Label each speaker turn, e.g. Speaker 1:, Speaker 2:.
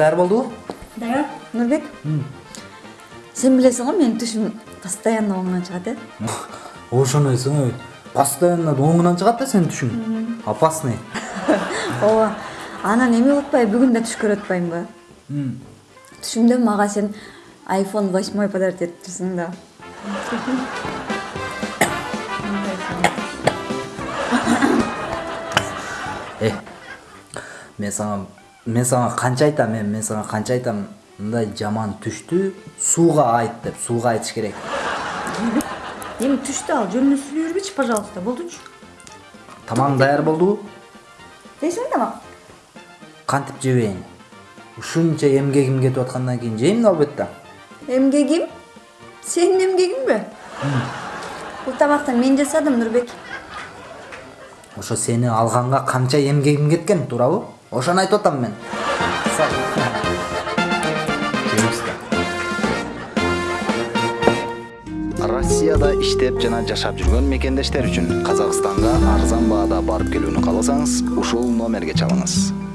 Speaker 1: даяр болдубу
Speaker 2: даяр. Нурбек сен билесиң го менин түшүм постоянно оңунан чыгат э
Speaker 1: ошону эсиңе постоянно оңунан чыгат да сенин түшүң опасный.
Speaker 2: Ооба анан эме болуп атпайбы бүгүн да түш көрүп атпаймынбы түшүмдө мага сен айфон восьмой подарить этиптирсиң да.
Speaker 1: Э мен сага мен сага канча айтам эми мен сага канча айтам мындай жаман түштү сууга айт деп сууга айтыш керек.
Speaker 2: Эми түштү ал жөнүнө сүйлөй бербечи пожалуйста болдучу
Speaker 1: тамагың даяр болдубу
Speaker 2: жейсиңби тамак
Speaker 1: кантип жебейин ушунча эмгегим кетип аткандан кийин жейм да албетте.
Speaker 2: Эмгегим сенин эмгегиңби бул тамакты мен жасадым нурбек
Speaker 1: ошо сени алганга канча эмгегим кеткен туурабы ошону айтып атам мен.
Speaker 3: Россияда иштеп жана жашап жүргөн мекендештер үчүн казакстанга арзан баада барып келүүнү кааласаңыз ушул номерге чалыңыз